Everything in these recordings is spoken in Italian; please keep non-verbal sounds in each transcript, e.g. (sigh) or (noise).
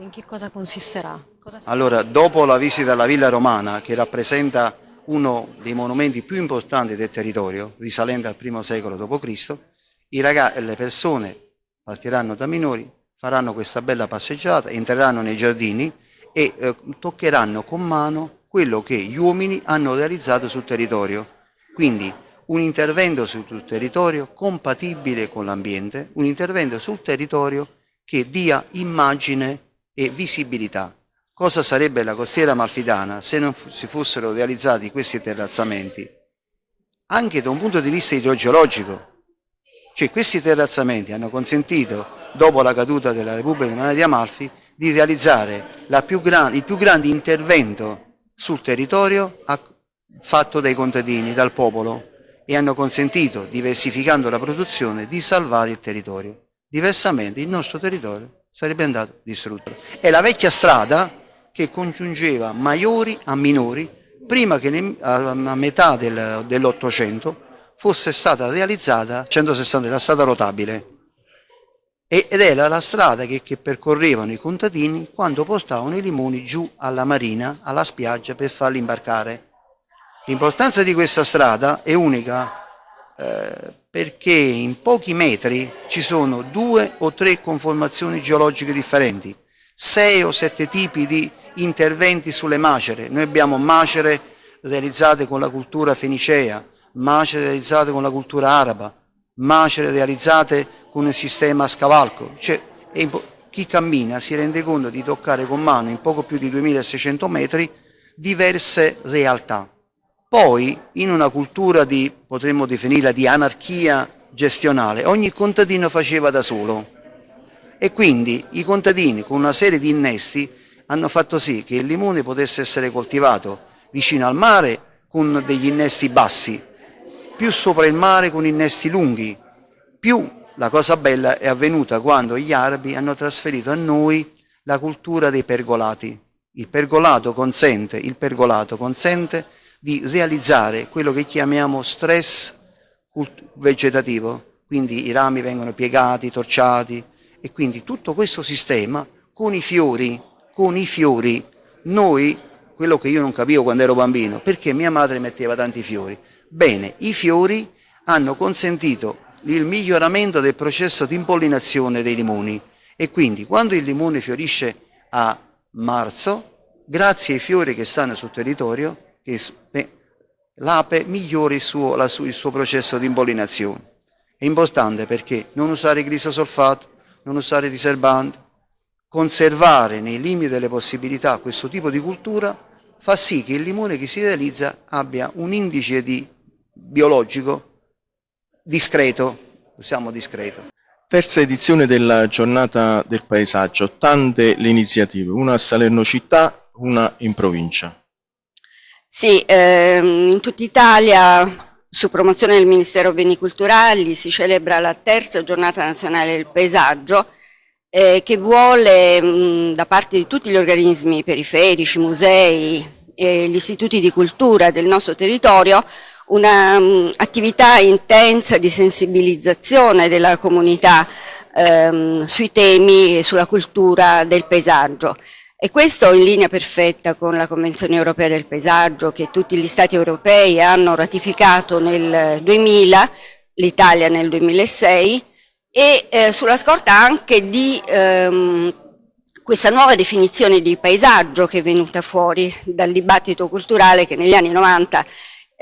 In che cosa consisterà? Cosa allora, dopo la visita alla Villa Romana, che rappresenta uno dei monumenti più importanti del territorio, risalente al I secolo d.C., le persone partiranno da minori, faranno questa bella passeggiata, entreranno nei giardini e eh, toccheranno con mano quello che gli uomini hanno realizzato sul territorio. Quindi un intervento sul territorio compatibile con l'ambiente, un intervento sul territorio che dia immagine e visibilità. Cosa sarebbe la costiera malfitana se non si fossero realizzati questi terrazzamenti? Anche da un punto di vista idrogeologico, cioè questi terrazzamenti hanno consentito, dopo la caduta della Repubblica di Amalfi, di realizzare più gran, il più grande intervento sul territorio fatto dai contadini, dal popolo, e hanno consentito, diversificando la produzione, di salvare il territorio. Diversamente il nostro territorio sarebbe andato distrutto. È la vecchia strada che congiungeva maiori a minori prima che a metà del, dell'Ottocento fosse stata realizzata 160 la strada rotabile ed era la strada che, che, percorrevano i contadini quando portavano i limoni giù alla marina, alla spiaggia per farli imbarcare. L'importanza di questa strada è unica eh, perché in pochi metri ci sono due o tre conformazioni geologiche differenti, sei o sette tipi di interventi sulle macere. Noi abbiamo macere realizzate con la cultura fenicea, macere realizzate con la cultura araba, macere realizzate con il sistema a scavalco. Cioè, chi cammina si rende conto di toccare con mano in poco più di 2600 metri diverse realtà. Poi in una cultura di, potremmo definirla, di anarchia gestionale, ogni contadino faceva da solo e quindi i contadini con una serie di innesti hanno fatto sì che il limone potesse essere coltivato vicino al mare con degli innesti bassi, più sopra il mare con innesti lunghi, più la cosa bella è avvenuta quando gli arabi hanno trasferito a noi la cultura dei pergolati. Il pergolato consente, il pergolato consente di realizzare quello che chiamiamo stress vegetativo, quindi i rami vengono piegati, torciati e quindi tutto questo sistema con i fiori, con i fiori, noi, quello che io non capivo quando ero bambino, perché mia madre metteva tanti fiori? Bene, i fiori hanno consentito il miglioramento del processo di impollinazione dei limoni. E quindi quando il limone fiorisce a marzo, grazie ai fiori che stanno sul territorio, l'ape migliori il suo, la, il suo processo di impollinazione. È importante perché non usare glisosolfato, non usare diserbante, conservare nei limiti delle possibilità questo tipo di cultura fa sì che il limone che si realizza abbia un indice di biologico discreto, usiamo discreto. Terza edizione della giornata del paesaggio, tante le iniziative, una a Salerno città, una in provincia. Sì, ehm, in tutta Italia, su promozione del Ministero Beni Culturali, si celebra la terza giornata nazionale del paesaggio eh, che vuole mh, da parte di tutti gli organismi periferici, musei e gli istituti di cultura del nostro territorio un'attività intensa di sensibilizzazione della comunità ehm, sui temi e sulla cultura del paesaggio. E questo in linea perfetta con la Convenzione Europea del Paesaggio che tutti gli Stati europei hanno ratificato nel 2000, l'Italia nel 2006 e eh, sulla scorta anche di ehm, questa nuova definizione di paesaggio che è venuta fuori dal dibattito culturale che negli anni 90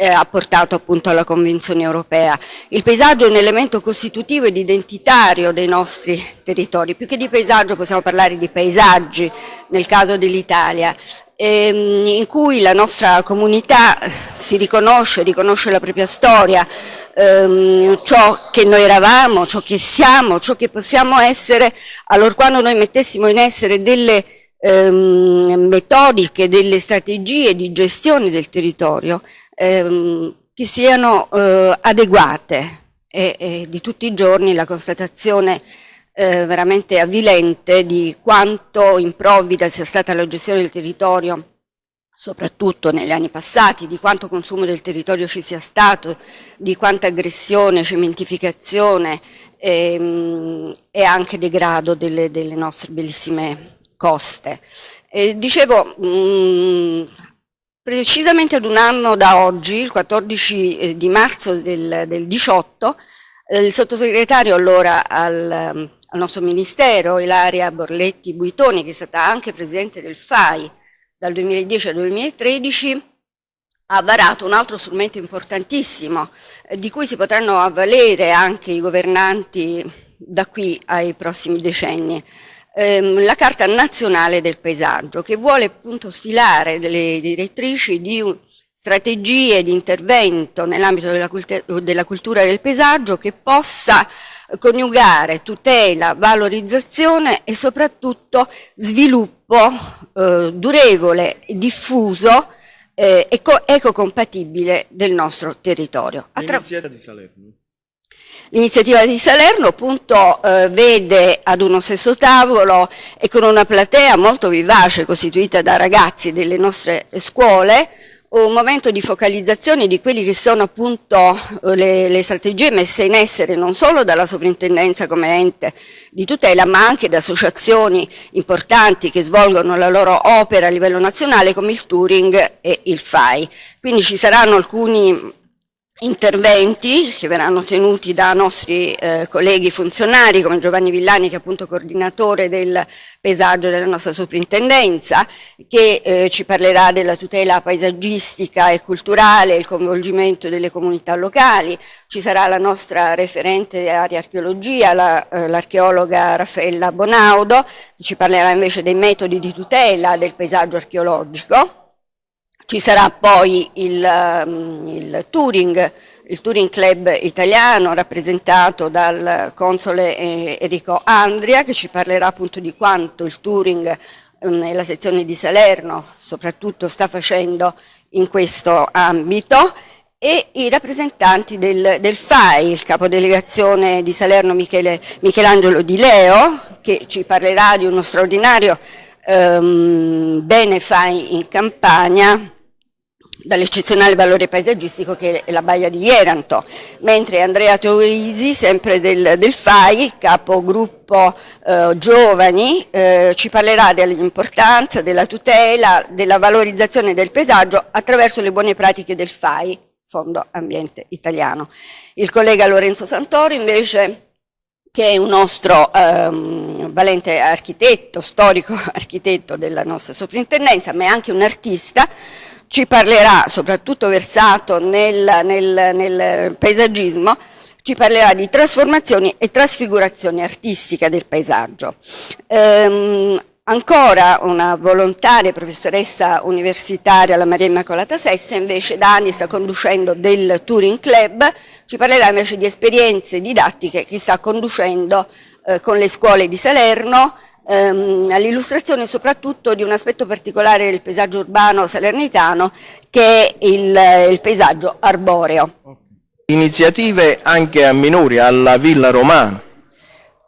eh, ha portato appunto alla Convenzione europea. Il paesaggio è un elemento costitutivo ed identitario dei nostri territori, più che di paesaggio possiamo parlare di paesaggi nel caso dell'Italia, ehm, in cui la nostra comunità si riconosce, riconosce la propria storia, ehm, ciò che noi eravamo, ciò che siamo, ciò che possiamo essere, allora quando noi mettessimo in essere delle ehm, metodiche, delle strategie di gestione del territorio, ehm, che siano eh, adeguate. E, e, di tutti i giorni la constatazione eh, veramente avvilente di quanto improvvida sia stata la gestione del territorio soprattutto negli anni passati, di quanto consumo del territorio ci sia stato, di quanta aggressione, cementificazione ehm, e anche degrado delle, delle nostre bellissime coste. Eh, dicevo, mh, mm, precisamente ad un anno da oggi, il 14 eh, di marzo del, del 18, eh, il sottosegretario allora al, al nostro ministero, Ilaria Borletti Buitoni, che è stata anche presidente del FAI dal 2010 al 2013, ha varato un altro strumento importantissimo eh, di cui si potranno avvalere anche i governanti da qui ai prossimi decenni. Ehm, la Carta Nazionale del Paesaggio che vuole appunto stilare delle direttrici di strategie di intervento nell'ambito della, della, cultura del paesaggio che possa coniugare tutela, valorizzazione e soprattutto sviluppo eh, durevole diffuso eh, eco, ecocompatibile del nostro territorio. L'iniziativa di Salerno. L'iniziativa di Salerno appunto eh, vede ad uno stesso tavolo e con una platea molto vivace costituita da ragazzi delle nostre scuole un momento di focalizzazione di quelli che sono appunto le, le, strategie messe in essere non solo dalla soprintendenza come ente di tutela ma anche da associazioni importanti che svolgono la loro opera a livello nazionale come il Turing e il FAI. Quindi ci saranno alcuni interventi che verranno tenuti da nostri eh, colleghi funzionari come Giovanni Villani che è appunto coordinatore del paesaggio della nostra soprintendenza che eh, ci parlerà della tutela paesaggistica e culturale, il coinvolgimento delle comunità locali, ci sarà la nostra referente area archeologia, l'archeologa la, eh, Raffaella Bonaudo. Che ci parlerà invece dei metodi di tutela del paesaggio archeologico ci sarà poi il, um, il, Turing, il Turing Club italiano rappresentato dal console eh, Enrico Andria che ci parlerà appunto di quanto il Turing nella um, sezione di Salerno soprattutto sta facendo in questo ambito e i rappresentanti del, del FAI, il capodelegazione di Salerno Michele, Michelangelo Di Leo che ci parlerà di uno straordinario um, bene FAI in Campania dall'eccezionale valore paesaggistico che è la baia di Ieranto, mentre Andrea Teorisi, sempre del, del FAI, capogruppo eh, giovani, eh, ci parlerà dell'importanza, della tutela, della valorizzazione del paesaggio attraverso le buone pratiche del FAI, Fondo Ambiente Italiano. Il collega Lorenzo Santori invece che è un nostro ehm, valente architetto, storico (laughs) architetto della nostra soprintendenza, ma è anche un artista, ci parlerà, soprattutto versato nel, nel, nel paesaggismo, ci parlerà di trasformazioni e trasfigurazioni artistiche del paesaggio. Ehm, ancora una volontaria professoressa universitaria, la Maria Immacolata Sessa, invece da anni sta conducendo del Touring Club, ci parlerà invece di esperienze didattiche che sta conducendo eh, con le scuole di Salerno, ehm, all'illustrazione soprattutto di un aspetto particolare del paesaggio urbano salernitano che è il, il paesaggio arboreo. Iniziative anche a minori, alla Villa Romana.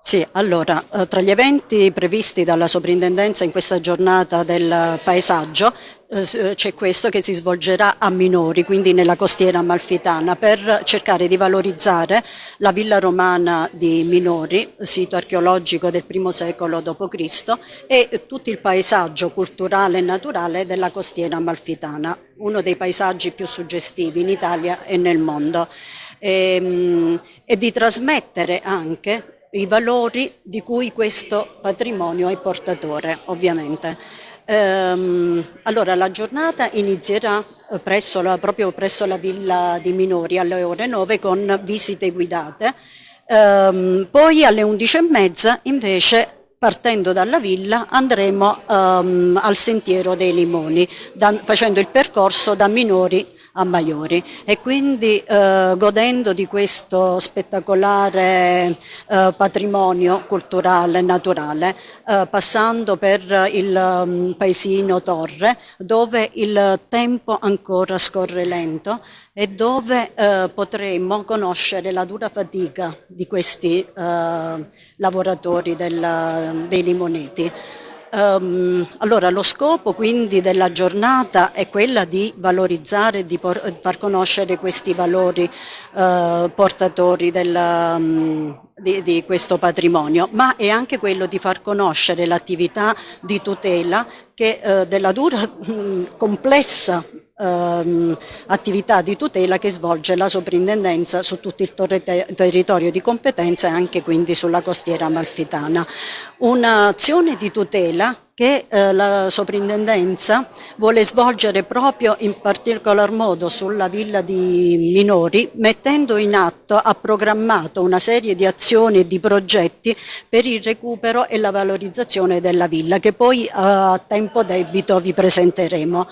Sì, allora, eh, tra gli eventi previsti dalla soprintendenza in questa giornata del paesaggio eh, eh, c'è questo che si svolgerà a minori, quindi nella costiera amalfitana, per cercare di valorizzare la villa romana di Minori, sito archeologico del primo secolo d.C. e tutto il paesaggio culturale e naturale della costiera amalfitana, uno dei paesaggi più suggestivi in Italia e nel mondo. E, ehm, e di trasmettere anche i valori di cui questo patrimonio è portatore, ovviamente. Ehm, allora la giornata inizierà eh, presso la, proprio presso la villa di Minori alle ore 9 con visite guidate, ehm, poi alle 11.30 invece partendo dalla villa andremo um, al sentiero dei limoni da, facendo il percorso da minori a Maiori e quindi eh, godendo di questo spettacolare eh, patrimonio culturale e naturale eh, passando per il um, paesino Torre dove il tempo ancora scorre lento e dove eh, potremo conoscere la dura fatica di questi eh, lavoratori del, dei limoneti. Um, allora lo scopo quindi della giornata è quella di valorizzare, di far conoscere questi valori uh, portatori della, um, di, di, questo patrimonio, ma è anche quello di far conoscere l'attività di tutela che, eh, della dura mh, complessa ehm, attività di tutela che svolge la soprintendenza su tutto il territorio di competenza e anche quindi sulla costiera amalfitana. Un'azione di tutela che eh, la soprintendenza vuole svolgere proprio in particolar modo sulla villa di minori mettendo in atto, ha programmato una serie di azioni e di progetti per il recupero e la valorizzazione della villa che poi a tempo debito vi presenteremo.